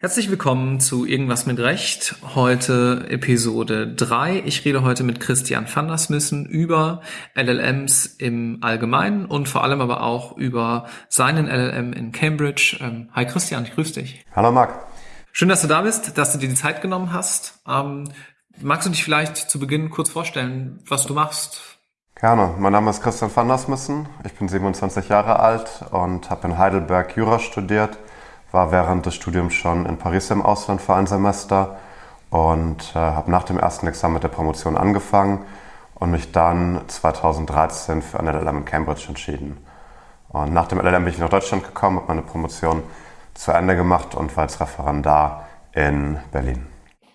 Herzlich willkommen zu Irgendwas mit Recht. Heute Episode 3. Ich rede heute mit Christian van der Smissen über LLMs im Allgemeinen und vor allem aber auch über seinen LLM in Cambridge. Ähm, hi Christian, ich grüße dich. Hallo Marc. Schön, dass du da bist, dass du dir die Zeit genommen hast. Magst du dich vielleicht zu Beginn kurz vorstellen, was du machst? Gerne. Mein Name ist Christian van der Smissen. Ich bin 27 Jahre alt und habe in Heidelberg Jura studiert war während des Studiums schon in Paris im Ausland für ein Semester und äh, habe nach dem ersten Examen mit der Promotion angefangen und mich dann 2013 für ein LLM in Cambridge entschieden. Und nach dem LLM bin ich nach Deutschland gekommen, habe meine Promotion zu Ende gemacht und war als Referendar in Berlin.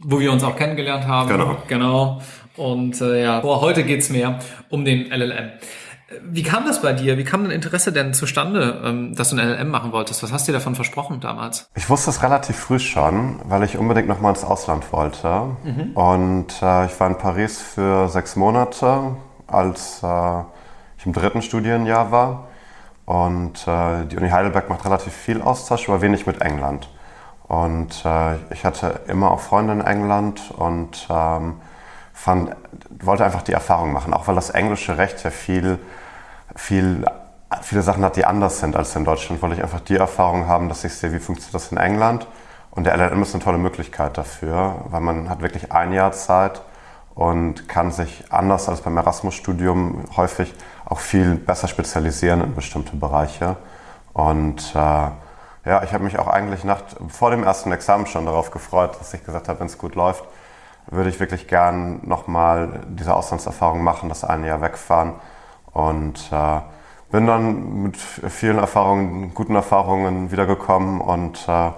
Wo wir uns auch kennengelernt haben. Genau. Genau. Und äh, ja, boah, heute geht's mehr um den LLM. Wie kam das bei dir? Wie kam dein Interesse denn zustande, ähm, dass du ein LLM machen wolltest? Was hast du dir davon versprochen damals? Ich wusste es relativ früh schon, weil ich unbedingt noch mal ins Ausland wollte. Mhm. Und äh, ich war in Paris für sechs Monate, als äh, ich im dritten Studienjahr war. Und äh, die Uni Heidelberg macht relativ viel Austausch, aber wenig mit England. Und äh, ich hatte immer auch Freunde in England und ähm, fand, wollte einfach die Erfahrung machen, auch weil das englische Recht ja viel viel, viele Sachen hat, die anders sind als in Deutschland, wollte ich einfach die Erfahrung haben, dass ich sehe, wie funktioniert das in England. Und der LLM ist eine tolle Möglichkeit dafür, weil man hat wirklich ein Jahr Zeit und kann sich anders als beim Erasmus-Studium häufig auch viel besser spezialisieren in bestimmte Bereiche. Und äh, ja, ich habe mich auch eigentlich nach, vor dem ersten Examen schon darauf gefreut, dass ich gesagt habe, wenn es gut läuft, würde ich wirklich gern nochmal diese Auslandserfahrung machen, das eine Jahr wegfahren und äh, bin dann mit vielen Erfahrungen, guten Erfahrungen wiedergekommen und äh.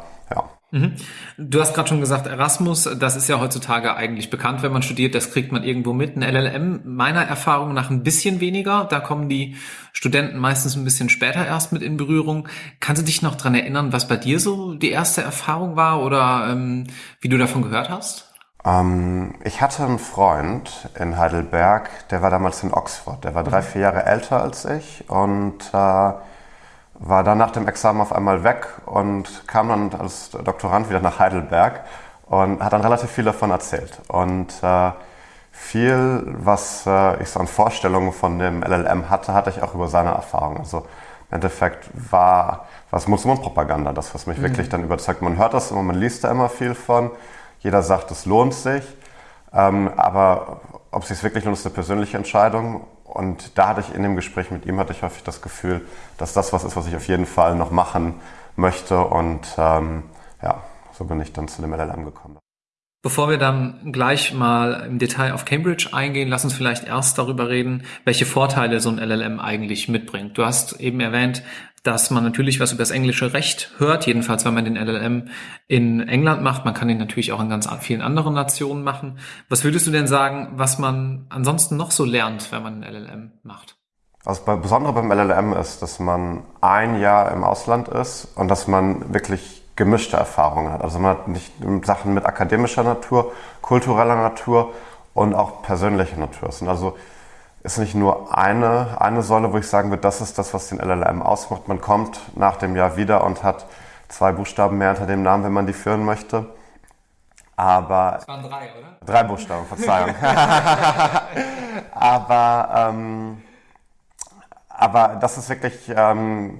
Mhm. Du hast gerade schon gesagt, Erasmus, das ist ja heutzutage eigentlich bekannt, wenn man studiert, das kriegt man irgendwo mit. Ein LLM meiner Erfahrung nach ein bisschen weniger. Da kommen die Studenten meistens ein bisschen später erst mit in Berührung. Kannst du dich noch dran erinnern, was bei dir so die erste Erfahrung war oder ähm, wie du davon gehört hast? Ähm, ich hatte einen Freund in Heidelberg, der war damals in Oxford. Der war drei, vier Jahre älter als ich und äh, war dann nach dem Examen auf einmal weg und kam dann als Doktorand wieder nach Heidelberg und hat dann relativ viel davon erzählt. Und äh, viel, was äh, ich so an Vorstellungen von dem LLM hatte, hatte ich auch über seine Erfahrung. Also im Endeffekt war was Mund-zu-Mund-Propaganda, das, was mich mhm. wirklich dann überzeugt. Man hört das immer, man liest da immer viel von. Jeder sagt, es lohnt sich. Ähm, aber ob es sich wirklich lohnt, ist eine persönliche Entscheidung. Und da hatte ich in dem Gespräch mit ihm hatte ich häufig das Gefühl, dass das was ist, was ich auf jeden Fall noch machen möchte. Und ähm, ja, so bin ich dann zu dem LLM gekommen. Bevor wir dann gleich mal im Detail auf Cambridge eingehen, lass uns vielleicht erst darüber reden, welche Vorteile so ein LLM eigentlich mitbringt. Du hast eben erwähnt, dass man natürlich was über das englische Recht hört, jedenfalls wenn man den LLM in England macht. Man kann ihn natürlich auch in ganz vielen anderen Nationen machen. Was würdest du denn sagen, was man ansonsten noch so lernt, wenn man einen LLM macht? Also das Besondere beim LLM ist, dass man ein Jahr im Ausland ist und dass man wirklich gemischte Erfahrungen hat. Also man hat nicht Sachen mit akademischer Natur, kultureller Natur und auch persönlicher Natur. Es sind also ist nicht nur eine, eine Säule, wo ich sagen würde, das ist das, was den LLM ausmacht. Man kommt nach dem Jahr wieder und hat zwei Buchstaben mehr hinter dem Namen, wenn man die führen möchte. Aber. Es waren drei, oder? Drei Buchstaben, Verzeihung. aber, ähm, aber das ist wirklich, ähm,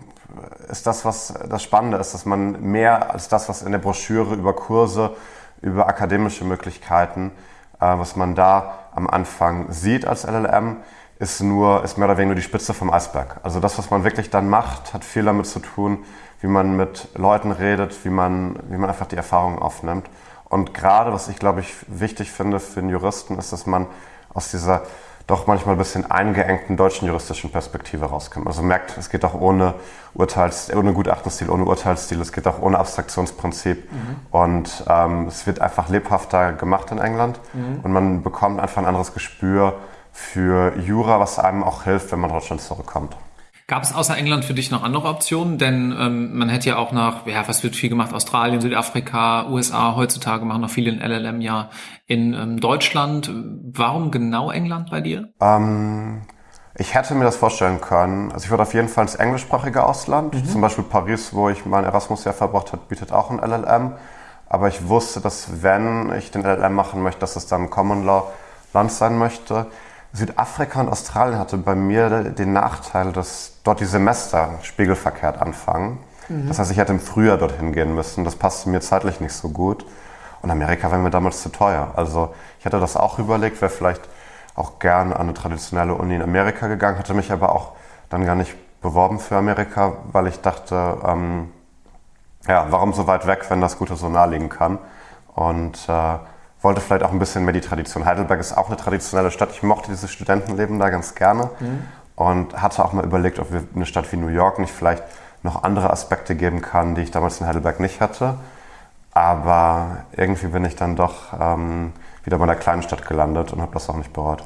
ist das, was das Spannende ist, dass man mehr als das, was in der Broschüre über Kurse, über akademische Möglichkeiten, äh, was man da am Anfang sieht als LLM, ist nur, ist mehr oder weniger nur die Spitze vom Eisberg. Also das, was man wirklich dann macht, hat viel damit zu tun, wie man mit Leuten redet, wie man, wie man einfach die Erfahrungen aufnimmt. Und gerade, was ich glaube ich wichtig finde für einen Juristen, ist, dass man aus dieser doch manchmal ein bisschen eingeengten deutschen juristischen Perspektive rauskommt. Also merkt, es geht auch ohne Urteils, ohne Gutachtenstil, ohne Urteilsstil, es geht auch ohne Abstraktionsprinzip. Mhm. Und ähm, es wird einfach lebhafter gemacht in England mhm. und man bekommt einfach ein anderes Gespür für Jura, was einem auch hilft, wenn man Deutschland zurückkommt. Gab es außer England für dich noch andere Optionen? Denn ähm, man hätte ja auch nach, ja, was wird viel gemacht? Australien, Südafrika, USA, heutzutage machen noch viele in LLM ja in ähm, Deutschland. Warum genau England bei dir? Ähm, ich hätte mir das vorstellen können. Also ich würde auf jeden Fall ins englischsprachige Ausland. Mhm. Zum Beispiel Paris, wo ich mein Erasmus-Jahr verbracht habe, bietet auch ein LLM. Aber ich wusste, dass wenn ich den LLM machen möchte, dass es dann ein Common Law Land sein möchte. Südafrika und Australien hatte bei mir den Nachteil, dass dort die Semester spiegelverkehrt anfangen. Mhm. Das heißt, ich hätte im Frühjahr dorthin gehen müssen. Das passte mir zeitlich nicht so gut. Und Amerika wäre mir damals zu teuer. Also ich hätte das auch überlegt, wäre vielleicht auch gern an eine traditionelle Uni in Amerika gegangen, hatte mich aber auch dann gar nicht beworben für Amerika, weil ich dachte, ähm, ja, warum so weit weg, wenn das Gute so nah liegen kann? Und äh, wollte vielleicht auch ein bisschen mehr die Tradition. Heidelberg ist auch eine traditionelle Stadt. Ich mochte dieses Studentenleben da ganz gerne mhm. Und hatte auch mal überlegt, ob wir eine Stadt wie New York nicht vielleicht noch andere Aspekte geben kann, die ich damals in Heidelberg nicht hatte. Aber irgendwie bin ich dann doch ähm, wieder bei einer kleinen Stadt gelandet und habe das auch nicht bereut.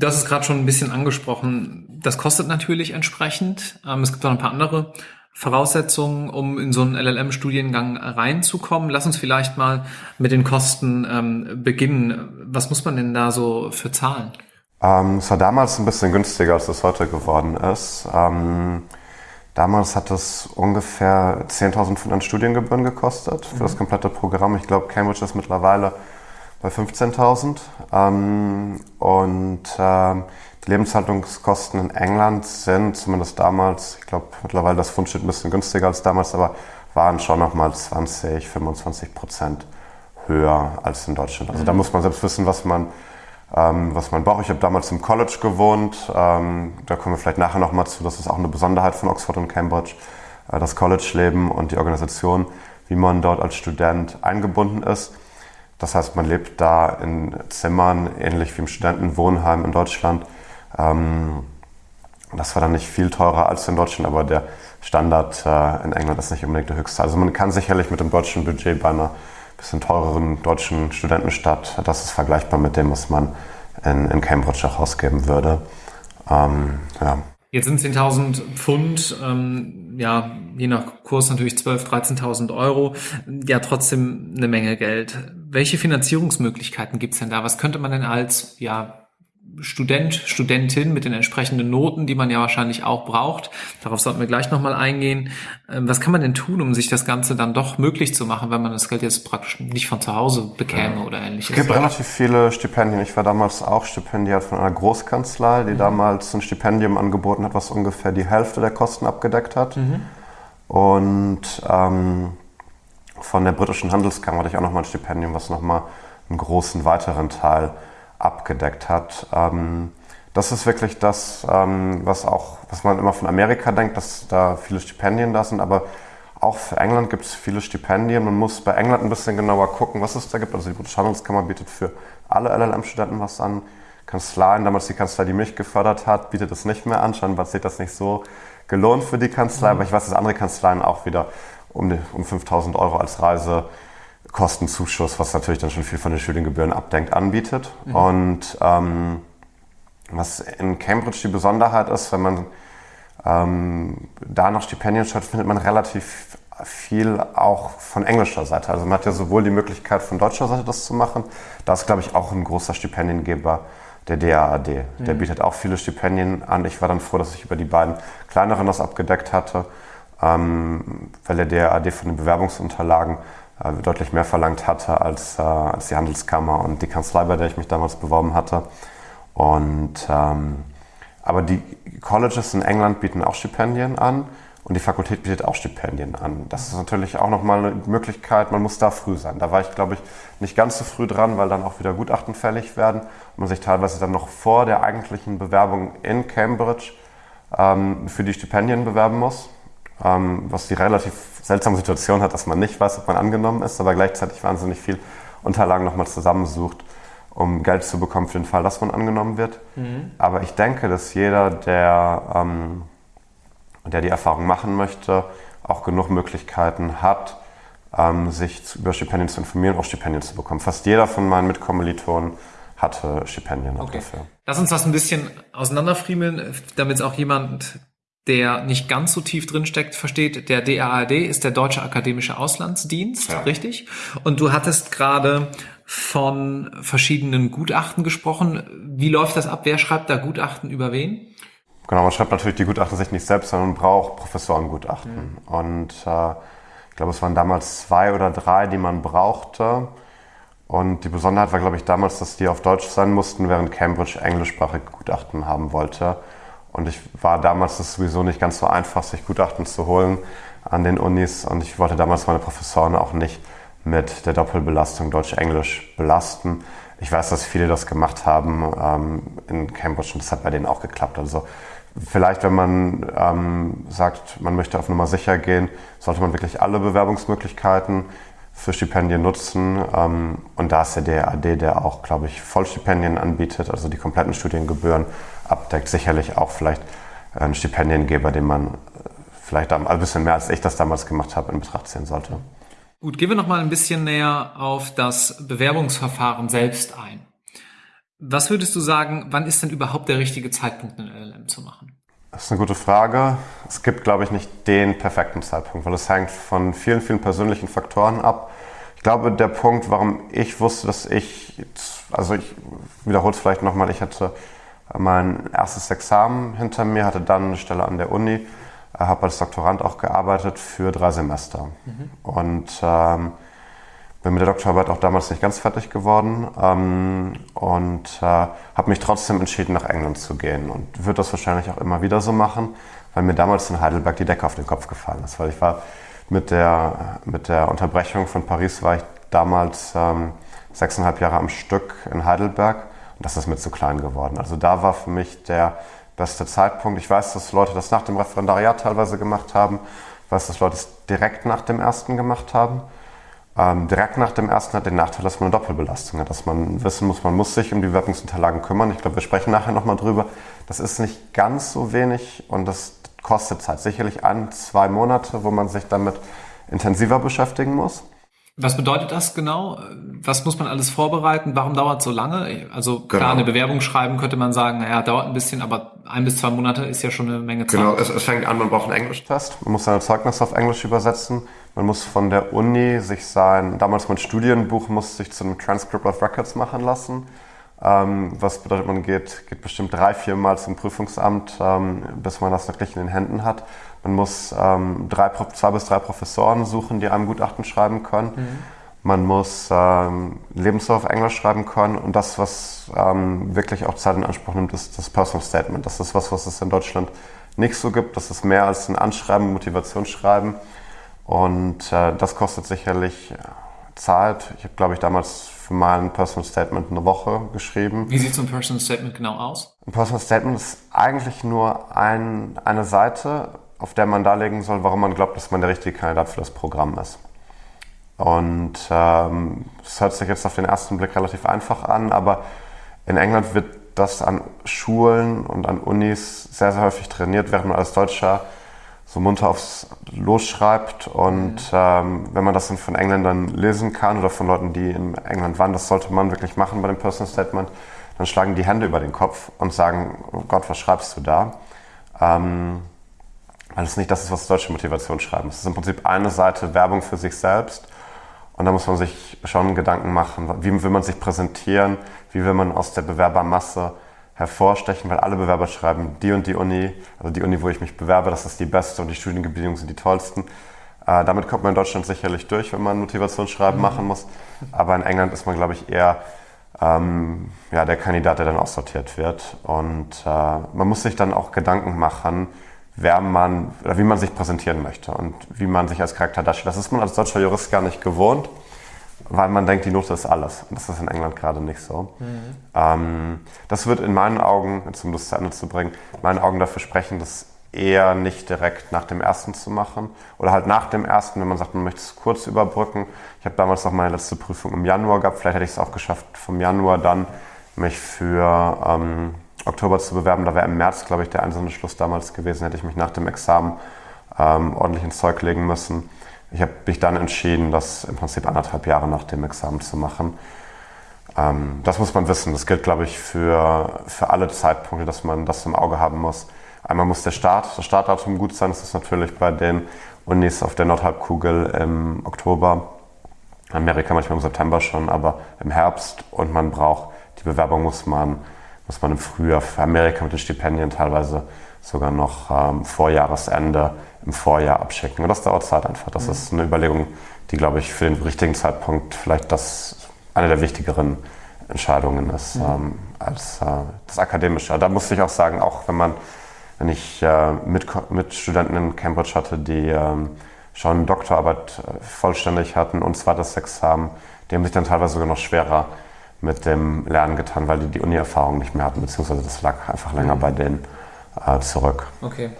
Hast es gerade schon ein bisschen angesprochen. Das kostet natürlich entsprechend. Ähm, es gibt auch ein paar andere Voraussetzungen, um in so einen LLM-Studiengang reinzukommen. Lass uns vielleicht mal mit den Kosten ähm, beginnen. Was muss man denn da so für zahlen? Ähm, es war damals ein bisschen günstiger, als es heute geworden ist. Ähm, damals hat es ungefähr 10.500 Studiengebühren gekostet für mhm. das komplette Programm. Ich glaube, Cambridge ist mittlerweile bei 15.000. Ähm, und ähm, die Lebenshaltungskosten in England sind zumindest damals, ich glaube mittlerweile das Pfund steht ein bisschen günstiger als damals, aber waren schon nochmal 20, 25 Prozent höher als in Deutschland. Also da muss man selbst wissen, was man, ähm, was man braucht. Ich habe damals im College gewohnt. Ähm, da kommen wir vielleicht nachher nochmal zu. Das ist auch eine Besonderheit von Oxford und Cambridge, äh, das College-Leben und die Organisation, wie man dort als Student eingebunden ist. Das heißt, man lebt da in Zimmern, ähnlich wie im Studentenwohnheim in Deutschland. Ähm, das war dann nicht viel teurer als in Deutschland, aber der Standard äh, in England ist nicht unbedingt der höchste. Also man kann sicherlich mit dem deutschen Budget bei einer bisschen teureren deutschen Studentenstadt, das ist vergleichbar mit dem, was man in, in Cambridge auch ausgeben würde. Ähm, ja. Jetzt sind 10.000 Pfund, ähm, ja, je nach Kurs natürlich 12.000, 13.000 Euro, ja trotzdem eine Menge Geld. Welche Finanzierungsmöglichkeiten gibt's denn da? Was könnte man denn als ja, Student, Studentin mit den entsprechenden Noten, die man ja wahrscheinlich auch braucht. Darauf sollten wir gleich nochmal eingehen. Ähm, was kann man denn tun, um sich das Ganze dann doch möglich zu machen, wenn man das Geld jetzt praktisch nicht von zu Hause bekäme ja. oder ähnliches? Es gibt relativ viele Stipendien. Ich war damals auch Stipendiat von einer Großkanzlei, die mhm. damals ein Stipendium angeboten hat, was ungefähr die Hälfte der Kosten abgedeckt hat. Mhm. Und ähm, von der britischen Handelskammer hatte ich auch nochmal ein Stipendium, was nochmal einen großen weiteren Teil abgedeckt hat. Ähm, das ist wirklich das, ähm, was auch, was man immer von Amerika denkt, dass da viele Stipendien da sind, aber auch für England gibt es viele Stipendien. Man muss bei England ein bisschen genauer gucken, was es da gibt. Also die Britische Handelskammer bietet für alle LLM-Studenten was an. Kanzleien, damals die Kanzlei, die mich gefördert hat, bietet das nicht mehr an. Scheinbar sieht das nicht so gelohnt für die Kanzlei, mhm. aber ich weiß, dass andere Kanzleien auch wieder um, um 5000 Euro als Reise Kostenzuschuss, was natürlich dann schon viel von den Studiengebühren abdenkt, anbietet. Mhm. Und ähm, was in Cambridge die Besonderheit ist, wenn man ähm, da noch Stipendien schaut, findet man relativ viel auch von englischer Seite. Also man hat ja sowohl die Möglichkeit von deutscher Seite das zu machen, da ist glaube ich auch ein großer Stipendiengeber der DAAD. Mhm. Der bietet auch viele Stipendien an. Ich war dann froh, dass ich über die beiden kleineren das abgedeckt hatte, ähm, weil der DAAD von den Bewerbungsunterlagen deutlich mehr verlangt hatte als, äh, als die Handelskammer und die Kanzlei, bei der ich mich damals beworben hatte. Und, ähm, aber die Colleges in England bieten auch Stipendien an und die Fakultät bietet auch Stipendien an. Das ist natürlich auch nochmal eine Möglichkeit, man muss da früh sein. Da war ich, glaube ich, nicht ganz so früh dran, weil dann auch wieder Gutachten fällig werden und man sich teilweise dann noch vor der eigentlichen Bewerbung in Cambridge ähm, für die Stipendien bewerben muss ähm, was die relativ seltsame Situation hat, dass man nicht weiß, ob man angenommen ist, aber gleichzeitig wahnsinnig viel Unterlagen nochmal zusammensucht, um Geld zu bekommen für den Fall, dass man angenommen wird. Mhm. Aber ich denke, dass jeder, der, ähm, der die Erfahrung machen möchte, auch genug Möglichkeiten hat, ähm, sich zu, über Stipendien zu informieren, auch Stipendien zu bekommen. Fast jeder von meinen Mitkommilitonen hatte Stipendien okay. dafür. Lass uns das ein bisschen auseinanderfriemeln, damit es auch jemand der nicht ganz so tief drin steckt, versteht, der DAAD ist der Deutsche Akademische Auslandsdienst, ja. richtig? Und du hattest gerade von verschiedenen Gutachten gesprochen. Wie läuft das ab? Wer schreibt da Gutachten über wen? Genau, man schreibt natürlich die Gutachten sich nicht selbst, sondern man braucht Professorengutachten. Mhm. Und äh, ich glaube, es waren damals zwei oder drei, die man brauchte. Und die Besonderheit war, glaube ich, damals, dass die auf Deutsch sein mussten, während Cambridge englischsprachige Gutachten haben wollte. Und ich war damals das sowieso nicht ganz so einfach, sich Gutachten zu holen an den Unis. Und ich wollte damals meine Professoren auch nicht mit der Doppelbelastung Deutsch-Englisch belasten. Ich weiß, dass viele das gemacht haben ähm, in Cambridge und das hat bei denen auch geklappt. Also vielleicht, wenn man ähm, sagt, man möchte auf Nummer sicher gehen, sollte man wirklich alle Bewerbungsmöglichkeiten für Stipendien nutzen. Ähm, und da ist der DAD, der auch, glaube ich, Vollstipendien anbietet, also die kompletten Studiengebühren abdeckt, sicherlich auch vielleicht ein Stipendiengeber, den man äh, vielleicht ein bisschen mehr als ich das damals gemacht habe, in Betracht ziehen sollte. Gut, gehen wir noch mal ein bisschen näher auf das Bewerbungsverfahren selbst ein. Was würdest du sagen, wann ist denn überhaupt der richtige Zeitpunkt, einen LLM zu machen? Das ist eine gute Frage. Es gibt, glaube ich, nicht den perfekten Zeitpunkt, weil es hängt von vielen, vielen persönlichen Faktoren ab. Ich glaube, der Punkt, warum ich wusste, dass ich, also ich wiederhole es vielleicht nochmal, ich hatte mein erstes Examen hinter mir, hatte dann eine Stelle an der Uni habe als Doktorand auch gearbeitet für drei Semester. Mhm. Und ähm, bin mit der Doktorarbeit auch damals nicht ganz fertig geworden ähm, und äh, habe mich trotzdem entschieden, nach England zu gehen und würde das wahrscheinlich auch immer wieder so machen, weil mir damals in Heidelberg die Decke auf den Kopf gefallen ist. Weil ich war mit der, mit der Unterbrechung von Paris war ich damals ähm, sechseinhalb Jahre am Stück in Heidelberg und das ist mir zu klein geworden. Also da war für mich der beste Zeitpunkt. Ich weiß, dass Leute das nach dem Referendariat teilweise gemacht haben. Ich weiß, dass Leute es direkt nach dem ersten gemacht haben. Ähm, direkt nach dem ersten hat den Nachteil, dass man eine Doppelbelastung hat, dass man wissen muss, man muss sich um die Bewerbungsunterlagen kümmern. Ich glaube, wir sprechen nachher nochmal drüber. Das ist nicht ganz so wenig und das kostet Zeit. Sicherlich ein, zwei Monate, wo man sich damit intensiver beschäftigen muss. Was bedeutet das genau? Was muss man alles vorbereiten? Warum dauert es so lange? Also klar, genau. eine Bewerbung schreiben könnte man sagen, naja, dauert ein bisschen, aber ein bis zwei Monate ist ja schon eine Menge Zeit. Genau, es, es fängt an, man braucht einen Englischtest. Man muss seine Zeugnisse auf Englisch übersetzen. Man muss von der Uni sich sein, damals mein Studienbuch muss sich zu einem Transcript of Records machen lassen. Ähm, was bedeutet, man geht, geht bestimmt drei, vier Mal zum Prüfungsamt, ähm, bis man das wirklich in den Händen hat. Man muss ähm, drei, zwei bis drei Professoren suchen, die einem Gutachten schreiben können. Mhm. Man muss ähm, Lebenslauf auf Englisch schreiben können. Und das, was ähm, wirklich auch Zeit in Anspruch nimmt, ist das Personal Statement. Das ist was, was es in Deutschland nicht so gibt. Das ist mehr als ein Anschreiben, Motivationsschreiben. Und äh, das kostet sicherlich Zeit. Ich habe, glaube ich, damals für mein Personal Statement eine Woche geschrieben. Wie sieht so ein Personal Statement genau aus? Ein Personal Statement ist eigentlich nur ein, eine Seite, auf der man darlegen soll, warum man glaubt, dass man der richtige Kandidat für das Programm ist. Und ähm, es ähm, hört sich jetzt auf den ersten Blick relativ einfach an, aber in England wird das an Schulen und an Unis sehr, sehr häufig trainiert, während man als Deutscher so munter aufs Los schreibt. Und mhm. ähm, wenn man das dann von Engländern lesen kann oder von Leuten, die in England waren, das sollte man wirklich machen bei dem Personal Statement, dann schlagen die Hände über den Kopf und sagen, oh Gott, was schreibst du da? Ähm, weil es nicht das ist, was deutsche Motivation schreiben. Es ist im Prinzip eine Seite Werbung für sich selbst. Und da muss man sich schon Gedanken machen, wie will man sich präsentieren, wie will man aus der Bewerbermasse hervorstechen, weil alle Bewerber schreiben, die und die Uni, also die Uni, wo ich mich bewerbe, das ist die beste und die Studiengebedingungen sind die tollsten. Äh, damit kommt man in Deutschland sicherlich durch, wenn man Motivationsschreiben mhm. machen muss. Aber in England ist man, glaube ich, eher ähm, ja, der Kandidat, der dann aussortiert wird. Und äh, man muss sich dann auch Gedanken machen, wer man oder wie man sich präsentieren möchte und wie man sich als Charakter darstellt. Das ist man als deutscher Jurist gar nicht gewohnt weil man denkt, die Note ist alles. Und das ist in England gerade nicht so. Mhm. Ähm, das wird in meinen Augen, um das zu Ende zu bringen, in meinen Augen dafür sprechen, das eher nicht direkt nach dem ersten zu machen. Oder halt nach dem ersten, wenn man sagt, man möchte es kurz überbrücken. Ich habe damals noch meine letzte Prüfung im Januar gehabt. Vielleicht hätte ich es auch geschafft, vom Januar dann mich für ähm, Oktober zu bewerben. Da wäre im März, glaube ich, der einzelne Schluss damals gewesen. Hätte ich mich nach dem Examen ähm, ordentlich ins Zeug legen müssen. Ich habe mich dann entschieden, das im Prinzip anderthalb Jahre nach dem Examen zu machen. Ähm, das muss man wissen. Das gilt, glaube ich, für, für alle Zeitpunkte, dass man das im Auge haben muss. Einmal muss der Start, das Startdatum gut sein. Das ist natürlich bei den Unis auf der Nordhalbkugel im Oktober. Amerika manchmal im September schon, aber im Herbst. Und man braucht, die Bewerbung muss man, muss man im Frühjahr für Amerika mit den Stipendien teilweise sogar noch ähm, vor Jahresende im Vorjahr abschicken. Und das dauert Zeit einfach. Das mhm. ist eine Überlegung, die, glaube ich, für den richtigen Zeitpunkt vielleicht das eine der wichtigeren Entscheidungen ist mhm. ähm, als äh, das Akademische. Da muss ich auch sagen, auch wenn man, wenn ich äh, mit, mit Studenten in Cambridge hatte, die ähm, schon Doktorarbeit äh, vollständig hatten und zweites Examen, die haben sich dann teilweise sogar noch schwerer mit dem Lernen getan, weil die die Uni-Erfahrung nicht mehr hatten, beziehungsweise das lag einfach länger mhm. bei denen äh, zurück. Okay.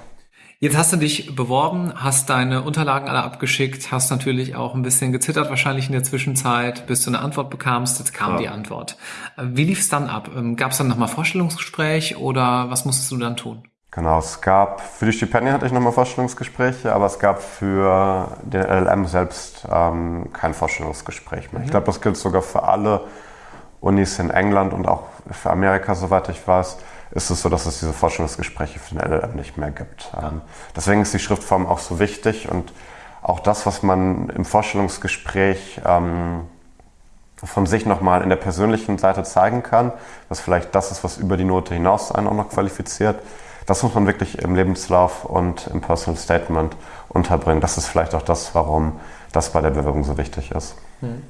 Jetzt hast du dich beworben, hast deine Unterlagen alle abgeschickt, hast natürlich auch ein bisschen gezittert wahrscheinlich in der Zwischenzeit, bis du eine Antwort bekamst. Jetzt kam ja. die Antwort. Wie lief es dann ab? Ähm, gab es dann nochmal Vorstellungsgespräch oder was musstest du dann tun? Genau, es gab, für die Stipendien hatte ich nochmal Vorstellungsgespräche, aber es gab für den LLM selbst ähm, kein Vorstellungsgespräch mehr. Mhm. Ich glaube, das gilt sogar für alle Unis in England und auch für Amerika, soweit ich weiß ist es so, dass es diese Forschungsgespräche für den LLM nicht mehr gibt. Ähm, deswegen ist die Schriftform auch so wichtig und auch das, was man im Vorstellungsgespräch ähm, von sich nochmal in der persönlichen Seite zeigen kann, was vielleicht das ist, was über die Note hinaus einen auch noch qualifiziert, das muss man wirklich im Lebenslauf und im Personal Statement unterbringen. Das ist vielleicht auch das, warum das bei der Bewerbung so wichtig ist. Hm.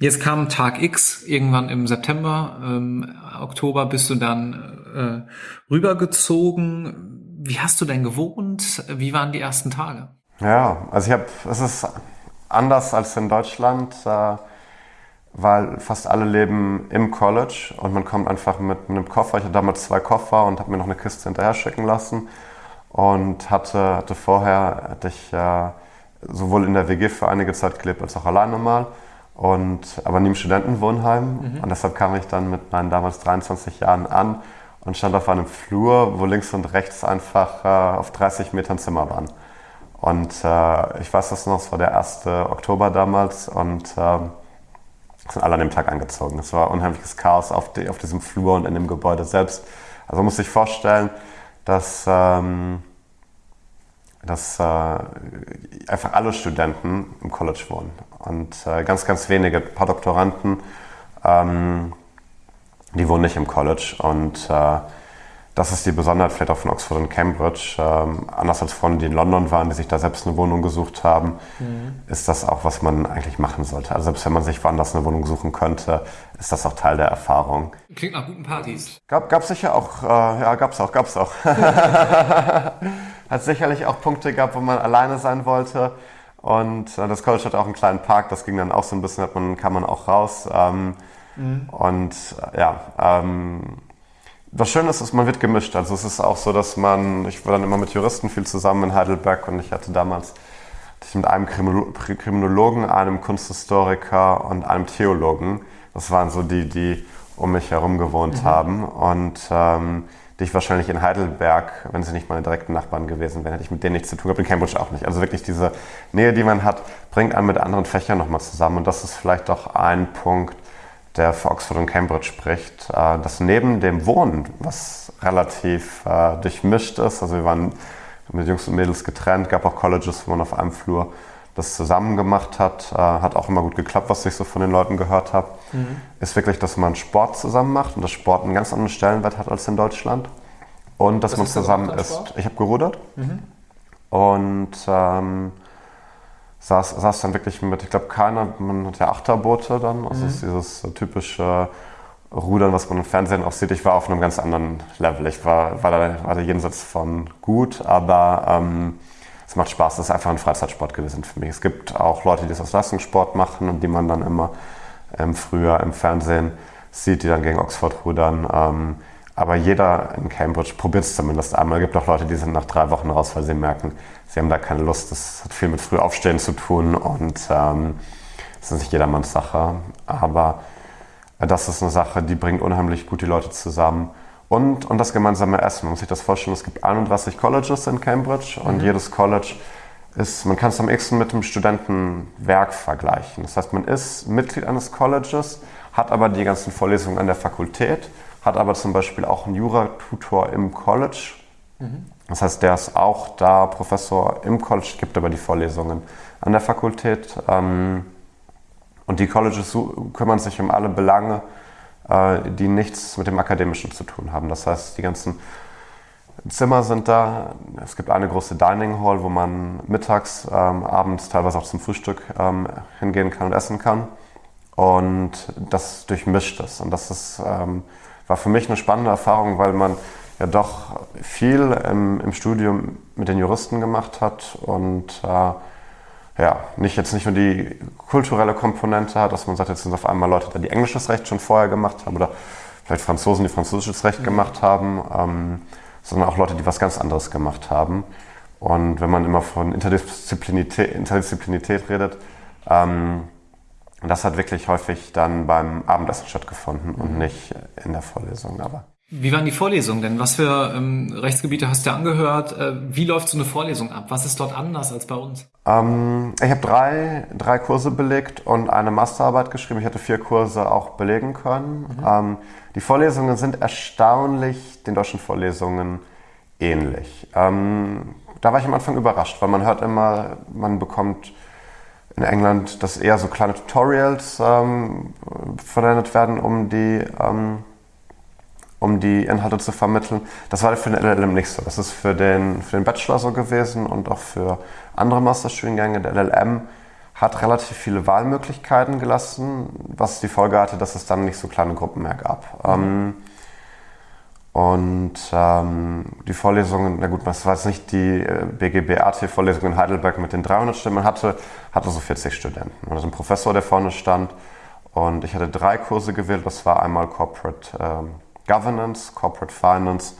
Jetzt kam Tag X, irgendwann im September, ähm, Oktober bist du dann äh, rübergezogen. Wie hast du denn gewohnt? Wie waren die ersten Tage? Ja, also ich habe, es ist anders als in Deutschland, äh, weil fast alle leben im College und man kommt einfach mit einem Koffer. Ich hatte damals zwei Koffer und habe mir noch eine Kiste hinterher schicken lassen und hatte, hatte vorher, hatte ich äh, sowohl in der WG für einige Zeit gelebt als auch alleine mal und, aber nie im Studentenwohnheim. Mhm. Und deshalb kam ich dann mit meinen damals 23 Jahren an und stand auf einem Flur, wo links und rechts einfach äh, auf 30 Metern Zimmer waren. Und äh, ich weiß das noch, es war der 1. Oktober damals und äh, sind alle an dem Tag angezogen. Es war unheimliches Chaos auf, die, auf diesem Flur und in dem Gebäude selbst. Also man muss sich vorstellen, dass ähm, dass äh, einfach alle Studenten im College wohnen und äh, ganz, ganz wenige, ein paar Doktoranden, ähm, die wohnen nicht im College und äh, das ist die Besonderheit vielleicht auch von Oxford und Cambridge. Ähm, anders als Freunde, die in London waren, die sich da selbst eine Wohnung gesucht haben, mhm. ist das auch, was man eigentlich machen sollte. Also selbst wenn man sich woanders eine Wohnung suchen könnte, ist das auch Teil der Erfahrung. Klingt nach guten Partys. Gab, gab sicher auch, äh, ja, gab's auch, gab's auch. Hat sicherlich auch Punkte gehabt, wo man alleine sein wollte. Und äh, das College hat auch einen kleinen Park, das ging dann auch so ein bisschen, man, kann man auch raus. Ähm, mhm. Und ja, ähm, das Schöne ist, ist, man wird gemischt. Also es ist auch so, dass man, ich war dann immer mit Juristen viel zusammen in Heidelberg und ich hatte damals ich mit einem Kriminologen, einem Kunsthistoriker und einem Theologen. Das waren so die, die um mich herum gewohnt mhm. haben. Und ähm, die ich wahrscheinlich in Heidelberg, wenn sie nicht meine direkten Nachbarn gewesen wären, hätte ich mit denen nichts zu tun gehabt, in Cambridge auch nicht. Also wirklich diese Nähe, die man hat, bringt einen mit anderen Fächern nochmal zusammen. Und das ist vielleicht auch ein Punkt, der für Oxford und Cambridge spricht, äh, dass neben dem Wohnen, was relativ äh, durchmischt ist, also wir waren mit Jungs und Mädels getrennt, gab auch Colleges, wo man auf einem Flur das zusammen gemacht hat, äh, hat auch immer gut geklappt, was ich so von den Leuten gehört habe, mhm. ist wirklich, dass man Sport zusammen macht und dass Sport einen ganz anderen Stellenwert hat als in Deutschland. Und dass was man zusammen ist. Ich habe gerudert mhm. und ähm, saß, saß dann wirklich mit, ich glaube, keiner, man hat ja Achterboote dann, also mhm. ist dieses typische Rudern, was man im Fernsehen auch sieht. Ich war auf einem ganz anderen Level. Ich war, war, da, war da jenseits von gut, aber ähm, es macht Spaß. Das ist einfach ein Freizeitsport gewesen für mich. Es gibt auch Leute, die das als Leistungssport machen und die man dann immer im Frühjahr im Fernsehen sieht, die dann gegen Oxford rudern. Ähm, aber jeder in Cambridge probiert es zumindest einmal. Es gibt auch Leute, die sind nach drei Wochen raus, weil sie merken, sie haben da keine Lust. Das hat viel mit Frühaufstehen zu tun und ähm, das ist nicht jedermanns Sache. Aber das ist eine Sache, die bringt unheimlich gut die Leute zusammen. Und, und das gemeinsame Essen. Man muss sich das vorstellen, es gibt 31 Colleges in Cambridge und mhm. jedes College ist, man kann es am ehesten mit dem Studentenwerk vergleichen. Das heißt, man ist Mitglied eines Colleges, hat aber die ganzen Vorlesungen an der Fakultät, hat aber zum Beispiel auch einen Juratutor im College Mhm. Das heißt, der ist auch da Professor im College, gibt aber die Vorlesungen an der Fakultät. Ähm, und die Colleges kümmern sich um alle Belange, äh, die nichts mit dem Akademischen zu tun haben. Das heißt, die ganzen Zimmer sind da. Es gibt eine große Dining Hall, wo man mittags, ähm, abends, teilweise auch zum Frühstück ähm, hingehen kann und essen kann. Und das durchmischt es. Und das ist, ähm, war für mich eine spannende Erfahrung, weil man ja doch viel im, im Studium mit den Juristen gemacht hat und äh, ja, nicht jetzt nicht nur die kulturelle Komponente hat, dass man sagt, jetzt sind auf einmal Leute, die englisches Recht schon vorher gemacht haben oder vielleicht Franzosen, die französisches Recht gemacht haben. Ähm, sondern auch Leute, die was ganz anderes gemacht haben. Und wenn man immer von Interdisziplinität, Interdisziplinität redet, ähm, das hat wirklich häufig dann beim Abendessen stattgefunden und mhm. nicht in der Vorlesung. Aber wie waren die Vorlesungen denn? Was für ähm, Rechtsgebiete hast du angehört? Äh, wie läuft so eine Vorlesung ab? Was ist dort anders als bei uns? Ähm, ich habe drei, drei Kurse belegt und eine Masterarbeit geschrieben. Ich hätte vier Kurse auch belegen können. Mhm. Ähm, die Vorlesungen sind erstaunlich den deutschen Vorlesungen ähnlich. Ähm, da war ich am Anfang überrascht, weil man hört immer, man bekommt in England, dass eher so kleine Tutorials ähm, verwendet werden, um die, ähm, um die Inhalte zu vermitteln. Das war für den LLM nicht so. Das ist für den, für den Bachelor so gewesen und auch für andere Masterstudiengänge. Der LLM hat relativ viele Wahlmöglichkeiten gelassen, was die Folge hatte, dass es dann nicht so kleine Gruppen mehr gab. Mhm. Und ähm, die Vorlesungen, na gut, das war jetzt nicht die äh, BGB-AT-Vorlesung in Heidelberg mit den 300 Stimmen, hatte, hatte so 40 Studenten. Und also ein Professor, der vorne stand. Und ich hatte drei Kurse gewählt. Das war einmal Corporate ähm, Governance, Corporate Finance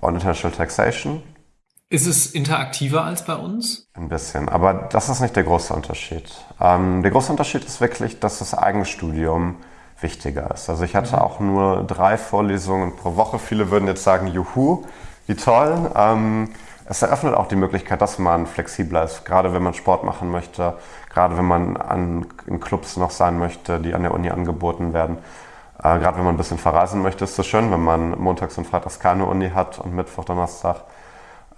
und International Taxation. Ist es interaktiver als bei uns? Ein bisschen, aber das ist nicht der große Unterschied. Ähm, der große Unterschied ist wirklich, dass das Eigenstudium wichtiger ist. Also ich hatte mhm. auch nur drei Vorlesungen pro Woche. Viele würden jetzt sagen, juhu, wie toll. Ähm, es eröffnet auch die Möglichkeit, dass man flexibler ist, gerade wenn man Sport machen möchte, gerade wenn man an, in Clubs noch sein möchte, die an der Uni angeboten werden. Äh, gerade wenn man ein bisschen verreisen möchte, ist es schön, wenn man montags und freitags keine Uni hat und Mittwoch, Donnerstag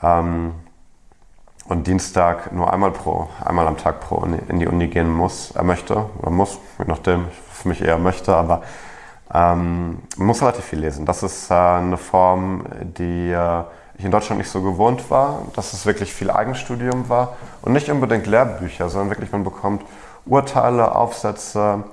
ähm, und Dienstag nur einmal pro, einmal am Tag pro Uni, in die Uni gehen muss, er möchte oder muss, je nachdem, für mich eher möchte, aber ähm, man muss relativ viel lesen. Das ist äh, eine Form, die äh, ich in Deutschland nicht so gewohnt war, dass es wirklich viel Eigenstudium war und nicht unbedingt Lehrbücher, sondern wirklich man bekommt Urteile, Aufsätze,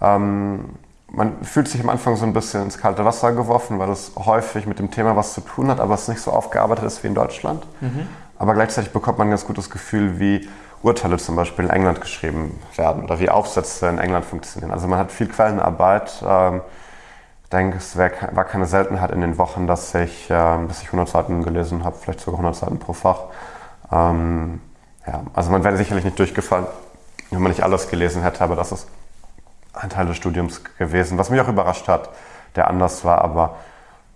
ähm, man fühlt sich am Anfang so ein bisschen ins kalte Wasser geworfen, weil es häufig mit dem Thema was zu tun hat, aber es nicht so aufgearbeitet ist wie in Deutschland. Mhm. Aber gleichzeitig bekommt man ein ganz gutes Gefühl, wie Urteile zum Beispiel in England geschrieben werden oder wie Aufsätze in England funktionieren. Also man hat viel Quellenarbeit. Ähm, ich denke, es war keine Seltenheit in den Wochen, dass ich, ähm, dass ich 100 Seiten gelesen habe, vielleicht sogar 100 Seiten pro Fach. Ähm, ja, also man wäre sicherlich nicht durchgefallen, wenn man nicht alles gelesen hätte, aber das ist ein Teil des Studiums gewesen, was mich auch überrascht hat, der anders war, aber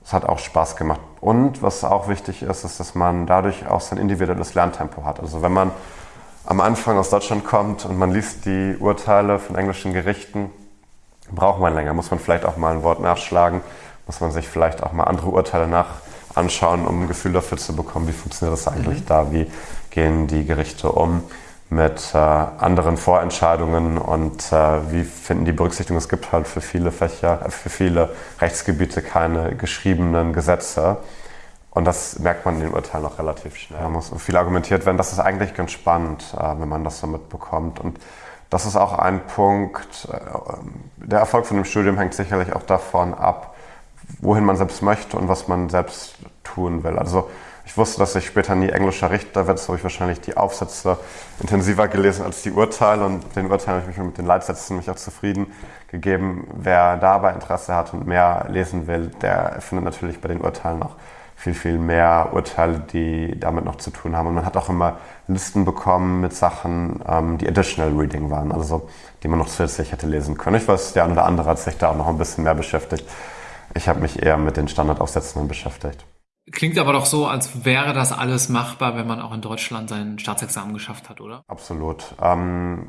es hat auch Spaß gemacht. Und was auch wichtig ist, ist, dass man dadurch auch sein individuelles Lerntempo hat. Also wenn man am Anfang aus Deutschland kommt und man liest die Urteile von englischen Gerichten, braucht man länger, muss man vielleicht auch mal ein Wort nachschlagen, muss man sich vielleicht auch mal andere Urteile nach anschauen, um ein Gefühl dafür zu bekommen, wie funktioniert das eigentlich mhm. da, wie gehen die Gerichte um mit äh, anderen Vorentscheidungen und äh, wie finden die Berücksichtigung. Es gibt halt für viele Fächer, äh, für viele Rechtsgebiete keine geschriebenen Gesetze. Und das merkt man in den Urteilen auch relativ schnell. Da muss viel argumentiert werden. Das ist eigentlich ganz spannend, äh, wenn man das so mitbekommt. Und das ist auch ein Punkt. Äh, der Erfolg von dem Studium hängt sicherlich auch davon ab, wohin man selbst möchte und was man selbst tun will. Also ich wusste, dass ich später nie englischer Richter werde, so habe ich wahrscheinlich die Aufsätze intensiver gelesen als die Urteile und den Urteilen habe ich mich mit den Leitsätzen mich auch zufrieden gegeben. Wer dabei Interesse hat und mehr lesen will, der findet natürlich bei den Urteilen noch viel, viel mehr Urteile, die damit noch zu tun haben. Und man hat auch immer Listen bekommen mit Sachen, ähm, die Additional Reading waren, also die man noch zusätzlich hätte lesen können. Ich weiß, der eine oder andere hat sich da auch noch ein bisschen mehr beschäftigt. Ich habe mich eher mit den Standardaufsätzen beschäftigt. Klingt aber doch so, als wäre das alles machbar, wenn man auch in Deutschland sein Staatsexamen geschafft hat, oder? Absolut. Ähm,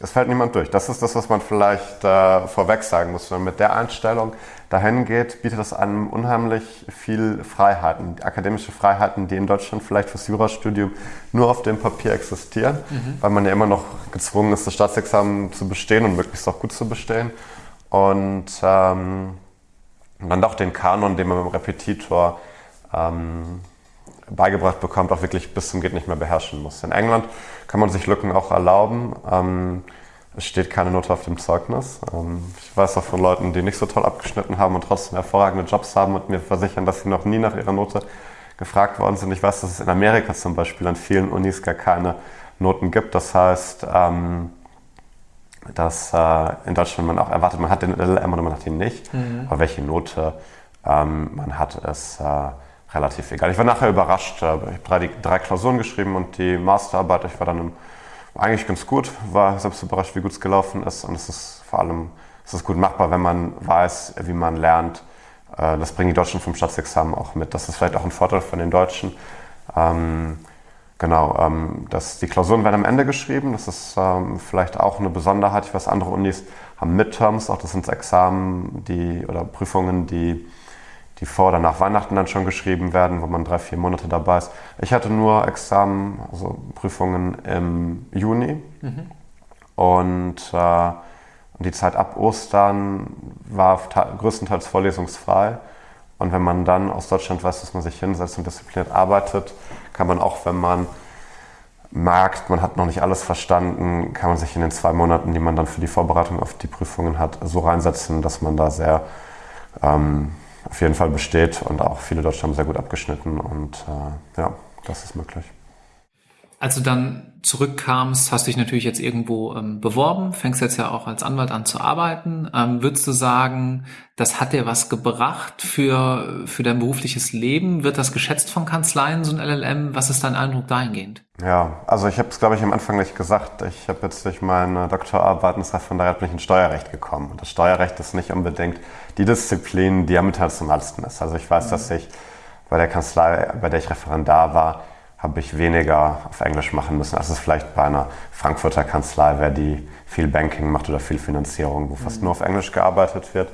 es fällt niemand durch. Das ist das, was man vielleicht äh, vorweg sagen muss. Wenn man mit der Einstellung dahin geht, bietet das einem unheimlich viel Freiheiten, akademische Freiheiten, die in Deutschland vielleicht fürs Jurastudium nur auf dem Papier existieren, mhm. weil man ja immer noch gezwungen ist, das Staatsexamen zu bestehen und möglichst auch gut zu bestehen. Und ähm, dann doch den Kanon, den man dem Repetitor ähm, beigebracht bekommt, auch wirklich bis zum Geht nicht mehr beherrschen muss. In England kann man sich Lücken auch erlauben. Ähm, es steht keine Note auf dem Zeugnis. Ähm, ich weiß auch von Leuten, die nicht so toll abgeschnitten haben und trotzdem hervorragende Jobs haben und mir versichern, dass sie noch nie nach ihrer Note gefragt worden sind. Ich weiß, dass es in Amerika zum Beispiel an vielen Unis gar keine Noten gibt. Das heißt, ähm, dass äh, in Deutschland man auch erwartet, man hat den LLM oder man hat ihn nicht. Mhm. Aber welche Note ähm, man hat, ist äh, relativ egal. Ich war nachher überrascht. Ich habe drei, drei Klausuren geschrieben und die Masterarbeit, ich war dann im eigentlich ganz gut, war selbst überrascht, wie gut es gelaufen ist und es ist vor allem es ist gut machbar, wenn man weiß, wie man lernt. Äh, das bringen die Deutschen vom Staatsexamen auch mit. Das ist vielleicht auch ein Vorteil von den Deutschen. Ähm, genau, ähm, dass die Klausuren werden am Ende geschrieben. Das ist ähm, vielleicht auch eine Besonderheit. Ich weiß, andere Unis haben Midterms, auch das sind Examen die, oder Prüfungen, die die vor oder nach Weihnachten dann schon geschrieben werden, wo man drei, vier Monate dabei ist. Ich hatte nur Examen, also Prüfungen im Juni. Mhm. Und äh, die Zeit ab Ostern war größtenteils vorlesungsfrei. Und wenn man dann aus Deutschland weiß, dass man sich hinsetzt und diszipliniert arbeitet, kann man auch, wenn man merkt, man hat noch nicht alles verstanden, kann man sich in den zwei Monaten, die man dann für die Vorbereitung auf die Prüfungen hat, so reinsetzen, dass man da sehr ähm, auf jeden Fall besteht und auch viele Deutsche haben sehr gut abgeschnitten und äh, ja, das ist möglich. Als du dann zurückkamst, hast dich natürlich jetzt irgendwo ähm, beworben, fängst jetzt ja auch als Anwalt an zu arbeiten. Ähm, würdest du sagen, das hat dir was gebracht für, für dein berufliches Leben? Wird das geschätzt von Kanzleien, so ein LLM? Was ist dein Eindruck dahingehend? Ja, also ich habe es, glaube ich, am Anfang nicht gesagt. Ich habe jetzt durch meine Doktorarbeit ins Referendariat bin ich ins Steuerrecht gekommen. Und das Steuerrecht ist nicht unbedingt die Disziplin, die am internationalsten ist. Also ich weiß, mhm. dass ich bei der Kanzlei, bei der ich Referendar war, habe ich weniger auf Englisch machen müssen, als es vielleicht bei einer Frankfurter Kanzlei wäre, die viel Banking macht oder viel Finanzierung, wo fast mhm. nur auf Englisch gearbeitet wird.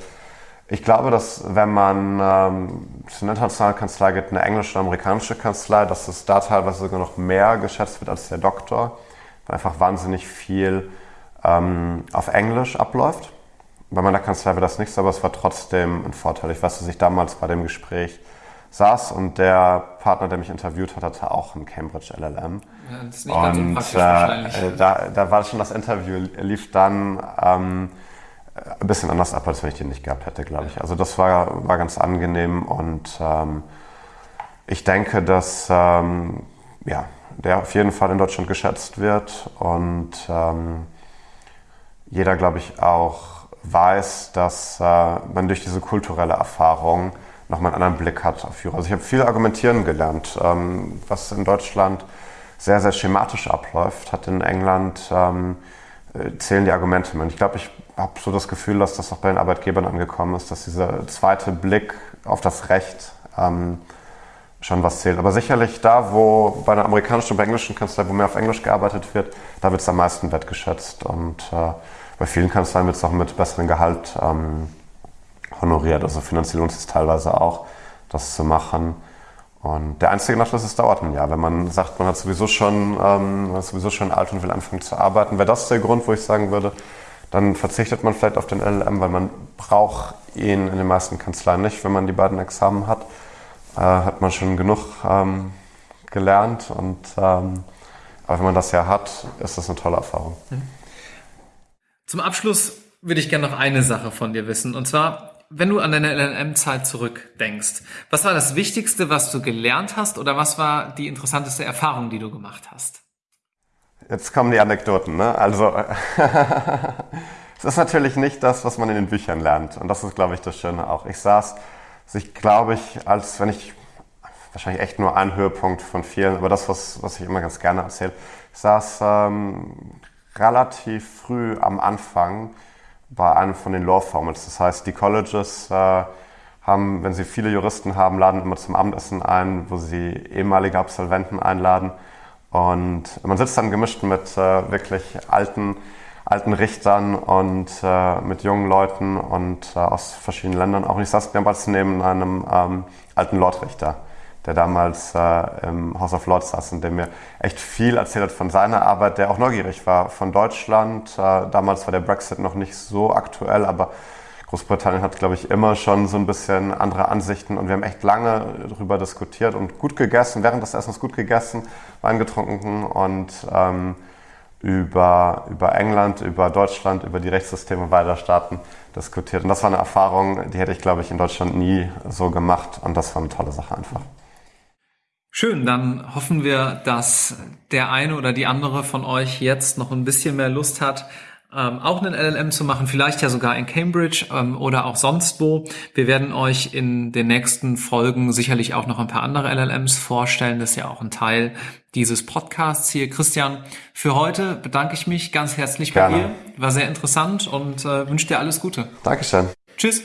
Ich glaube, dass wenn man ähm, zu einer internationalen Kanzlei geht, eine englische oder amerikanische Kanzlei, dass es da teilweise sogar noch mehr geschätzt wird als der Doktor, weil einfach wahnsinnig viel ähm, auf Englisch abläuft. Bei meiner Kanzlei wäre das nicht so, aber es war trotzdem ein Vorteil. Ich weiß, dass ich damals bei dem Gespräch saß und der Partner, der mich interviewt hat, hatte auch ein Cambridge LLM. Ja, das ist nicht und ganz so äh, da, da war schon das Interview, lief dann ähm, ein bisschen anders ab, als wenn ich den nicht gehabt hätte, glaube ich. Also das war, war ganz angenehm und ähm, ich denke, dass ähm, ja, der auf jeden Fall in Deutschland geschätzt wird und ähm, jeder, glaube ich, auch weiß, dass äh, man durch diese kulturelle Erfahrung nochmal einen anderen Blick hat auf Führer. Also ich habe viel argumentieren gelernt, ähm, was in Deutschland sehr, sehr schematisch abläuft, hat in England ähm, äh, zählen die Argumente. Und ich glaube, ich habe so das Gefühl, dass das auch bei den Arbeitgebern angekommen ist, dass dieser zweite Blick auf das Recht ähm, schon was zählt. Aber sicherlich da, wo bei einer amerikanischen oder englischen Kanzlei, wo mehr auf Englisch gearbeitet wird, da wird es am meisten wertgeschätzt. Und äh, bei vielen Kanzleien wird es auch mit besserem Gehalt ähm, honoriert. Also finanziell lohnt es teilweise auch, das zu machen. Und der einzige Nachteil ist, es dauert ein Jahr. Wenn man sagt, man hat sowieso schon, ähm, ist sowieso schon alt und will anfangen zu arbeiten, wäre das der Grund, wo ich sagen würde, dann verzichtet man vielleicht auf den LLM, weil man braucht ihn in den meisten Kanzleien nicht. Wenn man die beiden Examen hat, äh, hat man schon genug ähm, gelernt. Und, ähm, aber wenn man das ja hat, ist das eine tolle Erfahrung. Mhm. Zum Abschluss würde ich gerne noch eine Sache von dir wissen. Und zwar, wenn du an deine LLM-Zeit zurückdenkst, was war das Wichtigste, was du gelernt hast oder was war die interessanteste Erfahrung, die du gemacht hast? Jetzt kommen die Anekdoten. Ne? Also es ist natürlich nicht das, was man in den Büchern lernt. Und das ist, glaube ich, das Schöne auch. Ich saß, also ich glaube ich, als wenn ich wahrscheinlich echt nur ein Höhepunkt von vielen, aber das, was, was ich immer ganz gerne erzähle, ich saß ähm, relativ früh am Anfang bei einem von den Law Formats. Das heißt, die Colleges äh, haben, wenn sie viele Juristen haben, laden immer zum Abendessen ein, wo sie ehemalige Absolventen einladen. Und man sitzt dann gemischt mit äh, wirklich alten alten Richtern und äh, mit jungen Leuten und äh, aus verschiedenen Ländern. Auch ich saß damals neben einem ähm, alten Lordrichter, der damals äh, im House of Lords saß und der mir echt viel erzählt hat von seiner Arbeit, der auch neugierig war von Deutschland. Äh, damals war der Brexit noch nicht so aktuell, aber Großbritannien hat, glaube ich, immer schon so ein bisschen andere Ansichten und wir haben echt lange darüber diskutiert und gut gegessen, während des Essens gut gegessen, Wein getrunken und ähm, über, über England, über Deutschland, über die Rechtssysteme beider Staaten diskutiert. Und das war eine Erfahrung, die hätte ich, glaube ich, in Deutschland nie so gemacht und das war eine tolle Sache einfach. Schön, dann hoffen wir, dass der eine oder die andere von euch jetzt noch ein bisschen mehr Lust hat, ähm, auch einen LLM zu machen, vielleicht ja sogar in Cambridge ähm, oder auch sonst wo. Wir werden euch in den nächsten Folgen sicherlich auch noch ein paar andere LLMs vorstellen. Das ist ja auch ein Teil dieses Podcasts hier. Christian, für heute bedanke ich mich ganz herzlich Gerne. bei dir. War sehr interessant und äh, wünsche dir alles Gute. Dankeschön. Tschüss.